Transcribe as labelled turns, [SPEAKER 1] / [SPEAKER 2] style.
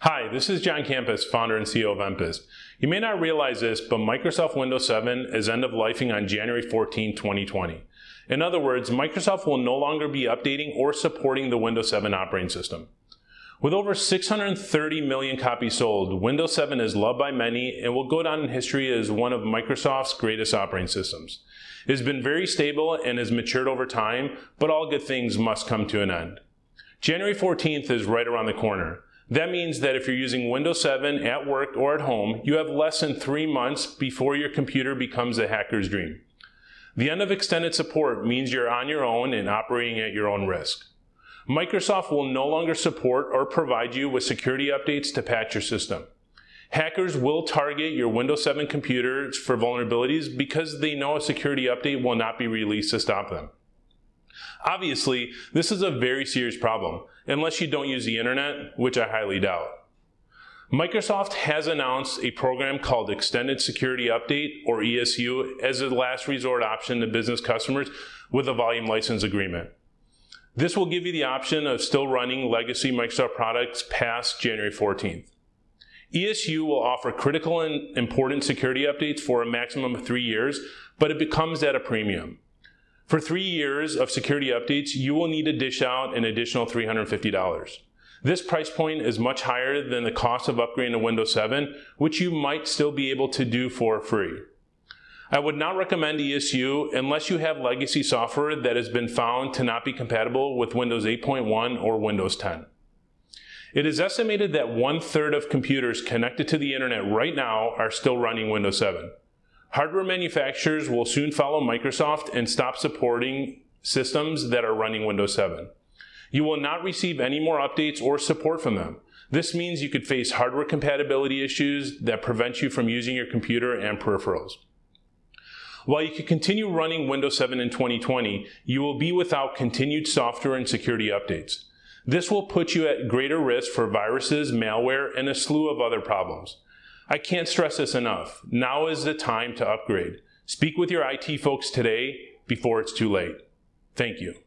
[SPEAKER 1] Hi, this is John Campus, founder and CEO of Empist. You may not realize this, but Microsoft Windows 7 is end of lifing on January 14, 2020. In other words, Microsoft will no longer be updating or supporting the Windows 7 operating system. With over 630 million copies sold, Windows 7 is loved by many and will go down in history as one of Microsoft's greatest operating systems. It has been very stable and has matured over time, but all good things must come to an end. January 14th is right around the corner. That means that if you're using Windows 7 at work or at home, you have less than three months before your computer becomes a hacker's dream. The end of extended support means you're on your own and operating at your own risk. Microsoft will no longer support or provide you with security updates to patch your system. Hackers will target your Windows 7 computers for vulnerabilities because they know a security update will not be released to stop them. Obviously, this is a very serious problem, unless you don't use the internet, which I highly doubt. Microsoft has announced a program called Extended Security Update, or ESU, as a last resort option to business customers with a volume license agreement. This will give you the option of still running legacy Microsoft products past January 14th. ESU will offer critical and important security updates for a maximum of three years, but it becomes at a premium. For three years of security updates, you will need to dish out an additional $350. This price point is much higher than the cost of upgrading to Windows 7, which you might still be able to do for free. I would not recommend ESU unless you have legacy software that has been found to not be compatible with Windows 8.1 or Windows 10. It is estimated that one third of computers connected to the internet right now are still running Windows 7. Hardware manufacturers will soon follow Microsoft and stop supporting systems that are running Windows 7. You will not receive any more updates or support from them. This means you could face hardware compatibility issues that prevent you from using your computer and peripherals. While you can continue running Windows 7 in 2020, you will be without continued software and security updates. This will put you at greater risk for viruses, malware, and a slew of other problems. I can't stress this enough. Now is the time to upgrade. Speak with your IT folks today before it's too late. Thank you.